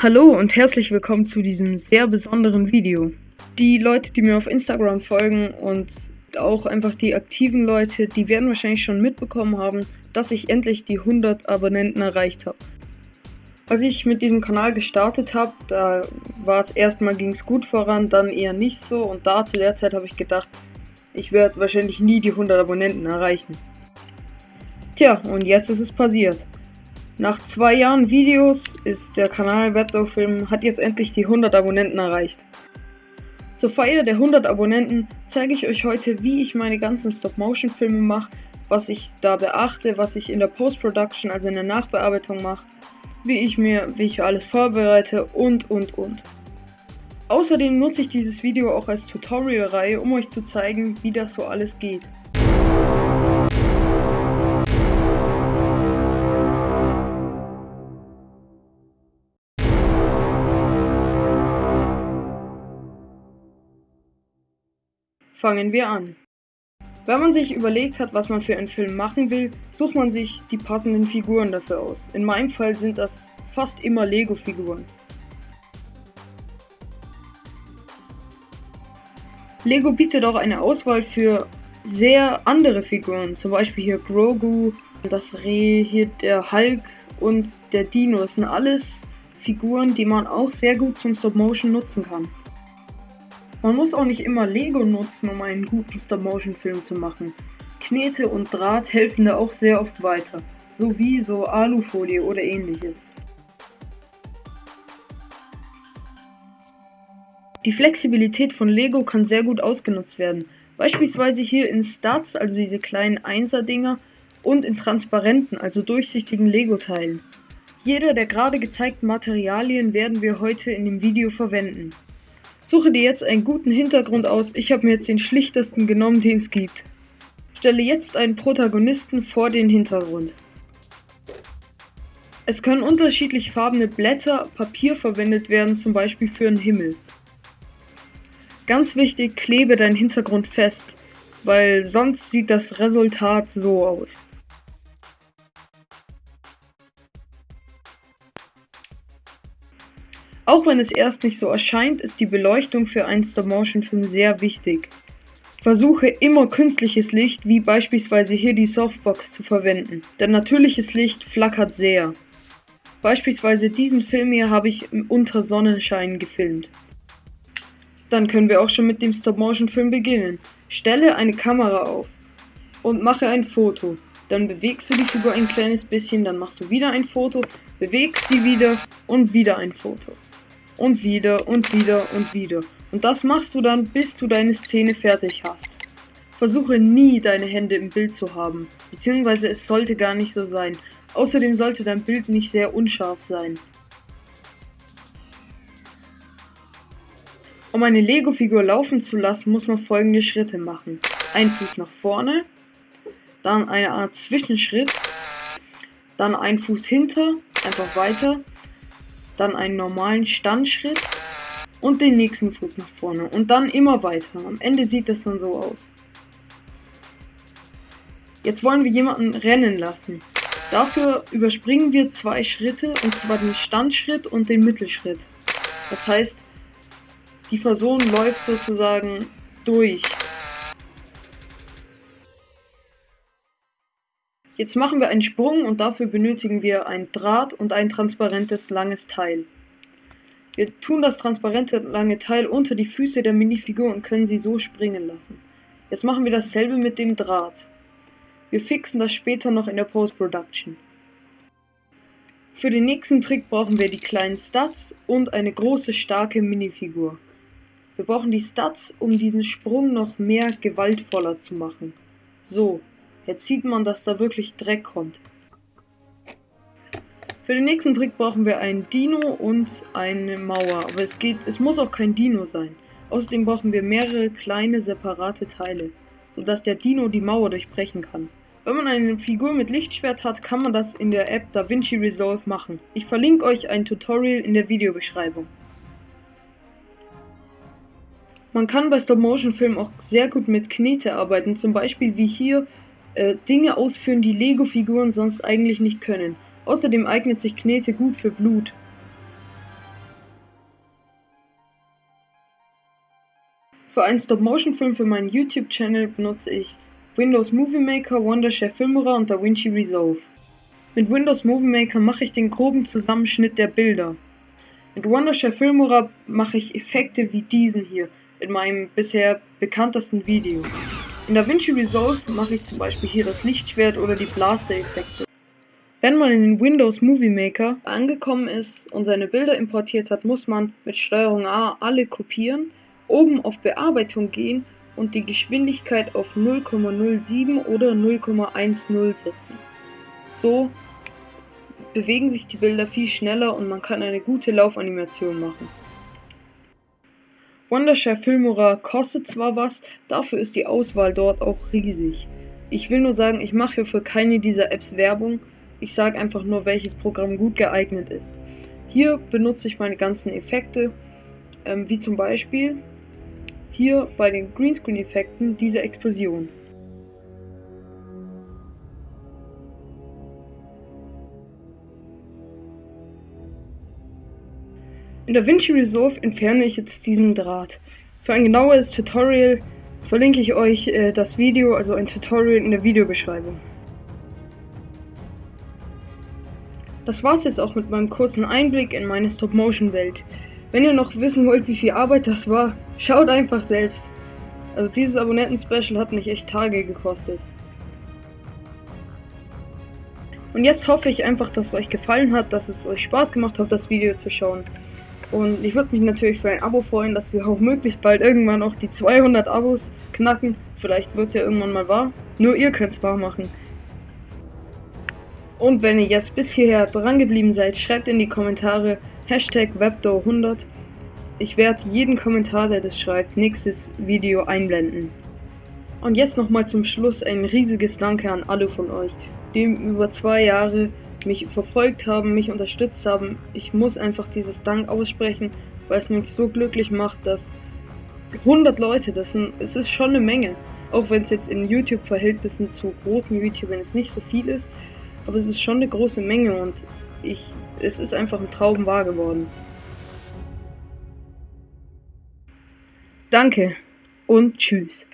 Hallo und herzlich willkommen zu diesem sehr besonderen Video. Die Leute, die mir auf Instagram folgen und auch einfach die aktiven Leute, die werden wahrscheinlich schon mitbekommen haben, dass ich endlich die 100 Abonnenten erreicht habe. Als ich mit diesem Kanal gestartet habe, da war es erstmal ging es gut voran, dann eher nicht so und da zu der Zeit habe ich gedacht, ich werde wahrscheinlich nie die 100 Abonnenten erreichen. Tja, und jetzt ist es passiert. Nach zwei Jahren Videos ist der Kanal Webdog-Film hat jetzt endlich die 100 Abonnenten erreicht. Zur Feier der 100 Abonnenten zeige ich euch heute, wie ich meine ganzen Stop-Motion-Filme mache, was ich da beachte, was ich in der Post-Production, also in der Nachbearbeitung mache, wie ich mir, wie ich alles vorbereite und und und. Außerdem nutze ich dieses Video auch als Tutorial-Reihe, um euch zu zeigen, wie das so alles geht. Fangen wir an. Wenn man sich überlegt hat, was man für einen Film machen will, sucht man sich die passenden Figuren dafür aus. In meinem Fall sind das fast immer Lego-Figuren. Lego bietet auch eine Auswahl für sehr andere Figuren, zum Beispiel hier Grogu, das Reh, hier der Hulk und der Dino. Das sind alles Figuren, die man auch sehr gut zum Stop-Motion nutzen kann. Man muss auch nicht immer Lego nutzen, um einen guten Stop-Motion-Film zu machen. Knete und Draht helfen da auch sehr oft weiter, sowie so Alufolie oder ähnliches. Die Flexibilität von Lego kann sehr gut ausgenutzt werden, beispielsweise hier in Stats, also diese kleinen Einser-Dinger, und in transparenten, also durchsichtigen Lego-Teilen. Jeder der gerade gezeigten Materialien werden wir heute in dem Video verwenden. Suche dir jetzt einen guten Hintergrund aus. Ich habe mir jetzt den schlichtesten genommen, den es gibt. Stelle jetzt einen Protagonisten vor den Hintergrund. Es können unterschiedlich farbene Blätter, Papier verwendet werden, zum Beispiel für einen Himmel. Ganz wichtig, klebe deinen Hintergrund fest, weil sonst sieht das Resultat so aus. Auch wenn es erst nicht so erscheint, ist die Beleuchtung für einen Stop-Motion-Film sehr wichtig. Versuche immer künstliches Licht, wie beispielsweise hier die Softbox, zu verwenden, denn natürliches Licht flackert sehr. Beispielsweise diesen Film hier habe ich unter Sonnenschein gefilmt. Dann können wir auch schon mit dem Stop-Motion-Film beginnen. Stelle eine Kamera auf und mache ein Foto. Dann bewegst du die Figur ein kleines bisschen, dann machst du wieder ein Foto, bewegst sie wieder und wieder ein Foto und wieder und wieder und wieder. Und das machst du dann, bis du deine Szene fertig hast. Versuche nie deine Hände im Bild zu haben, beziehungsweise es sollte gar nicht so sein. Außerdem sollte dein Bild nicht sehr unscharf sein. Um eine Lego-Figur laufen zu lassen, muss man folgende Schritte machen. Ein Fuß nach vorne, dann eine Art Zwischenschritt, dann ein Fuß hinter, einfach weiter, dann einen normalen Standschritt und den nächsten Fuß nach vorne und dann immer weiter. Am Ende sieht das dann so aus. Jetzt wollen wir jemanden rennen lassen. Dafür überspringen wir zwei Schritte, und zwar den Standschritt und den Mittelschritt. Das heißt, die Person läuft sozusagen durch. Jetzt machen wir einen Sprung und dafür benötigen wir ein Draht und ein transparentes langes Teil. Wir tun das transparente lange Teil unter die Füße der Minifigur und können sie so springen lassen. Jetzt machen wir dasselbe mit dem Draht. Wir fixen das später noch in der Post-Production. Für den nächsten Trick brauchen wir die kleinen Stats und eine große starke Minifigur. Wir brauchen die Stats, um diesen Sprung noch mehr gewaltvoller zu machen. So, Jetzt sieht man, dass da wirklich Dreck kommt. Für den nächsten Trick brauchen wir einen Dino und eine Mauer. Aber es geht, es muss auch kein Dino sein. Außerdem brauchen wir mehrere kleine separate Teile, sodass der Dino die Mauer durchbrechen kann. Wenn man eine Figur mit Lichtschwert hat, kann man das in der App DaVinci Resolve machen. Ich verlinke euch ein Tutorial in der Videobeschreibung. Man kann bei Stop-Motion-Filmen auch sehr gut mit Knete arbeiten, zum Beispiel wie hier äh, Dinge ausführen, die Lego-Figuren sonst eigentlich nicht können. Außerdem eignet sich Knete gut für Blut. Für einen Stop-Motion-Film für meinen YouTube-Channel benutze ich Windows Movie Maker, Wondershare Filmora und DaVinci Resolve. Mit Windows Movie Maker mache ich den groben Zusammenschnitt der Bilder. Mit Wondershare Filmora mache ich Effekte wie diesen hier in meinem bisher bekanntesten Video. In DaVinci Resolve mache ich zum Beispiel hier das Lichtschwert oder die Blaster-Effekte. Wenn man in den Windows Movie Maker angekommen ist und seine Bilder importiert hat, muss man mit STRG A alle kopieren, oben auf Bearbeitung gehen und die Geschwindigkeit auf 0,07 oder 0,10 setzen. So bewegen sich die Bilder viel schneller und man kann eine gute Laufanimation machen. Wondershare Filmora kostet zwar was, dafür ist die Auswahl dort auch riesig. Ich will nur sagen, ich mache für keine dieser Apps Werbung, ich sage einfach nur, welches Programm gut geeignet ist. Hier benutze ich meine ganzen Effekte, ähm, wie zum Beispiel hier bei den Greenscreen-Effekten diese Explosion. In DaVinci Resolve entferne ich jetzt diesen Draht. Für ein genaueres Tutorial verlinke ich euch äh, das Video, also ein Tutorial in der Videobeschreibung. Das war's jetzt auch mit meinem kurzen Einblick in meine Stop-Motion-Welt. Wenn ihr noch wissen wollt, wie viel Arbeit das war, schaut einfach selbst. Also dieses Abonnenten-Special hat mich echt Tage gekostet. Und jetzt hoffe ich einfach, dass es euch gefallen hat, dass es euch Spaß gemacht hat, das Video zu schauen. Und ich würde mich natürlich für ein Abo freuen, dass wir auch möglichst bald irgendwann auch die 200 Abos knacken. Vielleicht wird ja irgendwann mal wahr. Nur ihr könnt es wahr machen. Und wenn ihr jetzt bis hierher dran geblieben seid, schreibt in die Kommentare Hashtag Webdoor100. Ich werde jeden Kommentar, der das schreibt, nächstes Video einblenden. Und jetzt nochmal zum Schluss ein riesiges Danke an alle von euch, die über zwei Jahre mich verfolgt haben, mich unterstützt haben. Ich muss einfach dieses Dank aussprechen, weil es mich so glücklich macht, dass 100 Leute, das sind, es ist schon eine Menge. Auch wenn es jetzt in YouTube-Verhältnissen zu großen YouTubern es nicht so viel ist, aber es ist schon eine große Menge und ich, es ist einfach ein Traum wahr geworden. Danke und tschüss.